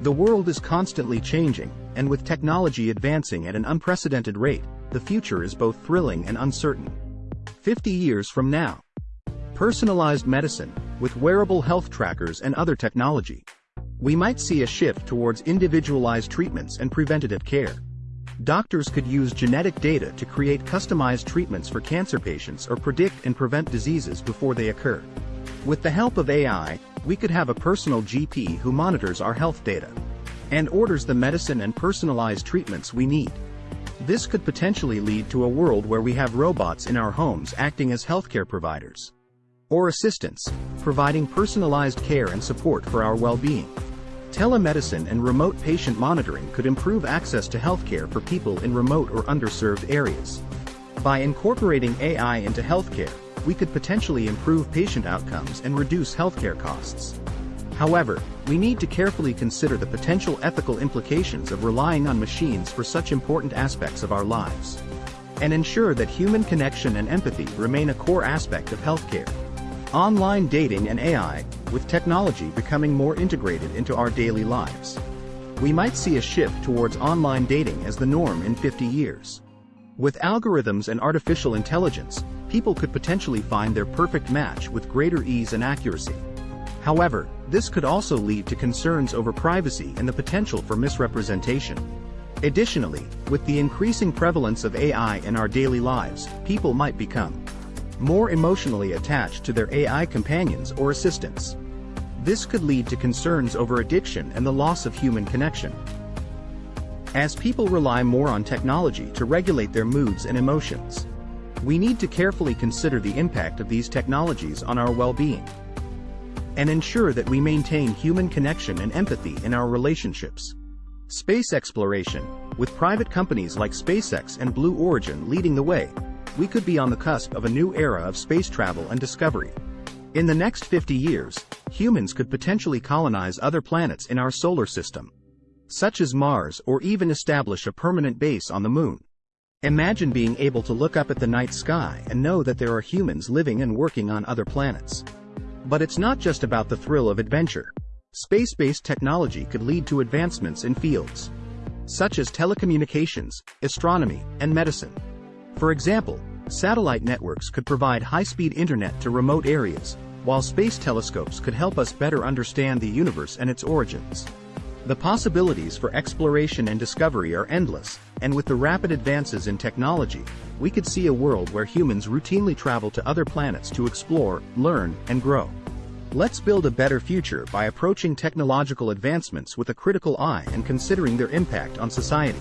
The world is constantly changing, and with technology advancing at an unprecedented rate, the future is both thrilling and uncertain. 50 years from now. Personalized medicine, with wearable health trackers and other technology. We might see a shift towards individualized treatments and preventative care. Doctors could use genetic data to create customized treatments for cancer patients or predict and prevent diseases before they occur. With the help of AI, we could have a personal GP who monitors our health data and orders the medicine and personalized treatments we need. This could potentially lead to a world where we have robots in our homes acting as healthcare providers or assistants, providing personalized care and support for our well-being. Telemedicine and remote patient monitoring could improve access to healthcare for people in remote or underserved areas. By incorporating AI into healthcare, we could potentially improve patient outcomes and reduce healthcare costs. However, we need to carefully consider the potential ethical implications of relying on machines for such important aspects of our lives. And ensure that human connection and empathy remain a core aspect of healthcare. Online dating and AI, with technology becoming more integrated into our daily lives. We might see a shift towards online dating as the norm in 50 years. With algorithms and artificial intelligence, people could potentially find their perfect match with greater ease and accuracy. However, this could also lead to concerns over privacy and the potential for misrepresentation. Additionally, with the increasing prevalence of AI in our daily lives, people might become more emotionally attached to their AI companions or assistants. This could lead to concerns over addiction and the loss of human connection. As people rely more on technology to regulate their moods and emotions, we need to carefully consider the impact of these technologies on our well-being and ensure that we maintain human connection and empathy in our relationships. Space exploration, with private companies like SpaceX and Blue Origin leading the way, we could be on the cusp of a new era of space travel and discovery. In the next 50 years, humans could potentially colonize other planets in our solar system, such as Mars or even establish a permanent base on the moon. Imagine being able to look up at the night sky and know that there are humans living and working on other planets. But it's not just about the thrill of adventure. Space-based technology could lead to advancements in fields such as telecommunications, astronomy, and medicine. For example, satellite networks could provide high-speed internet to remote areas, while space telescopes could help us better understand the universe and its origins. The possibilities for exploration and discovery are endless, and with the rapid advances in technology, we could see a world where humans routinely travel to other planets to explore, learn, and grow. Let's build a better future by approaching technological advancements with a critical eye and considering their impact on society.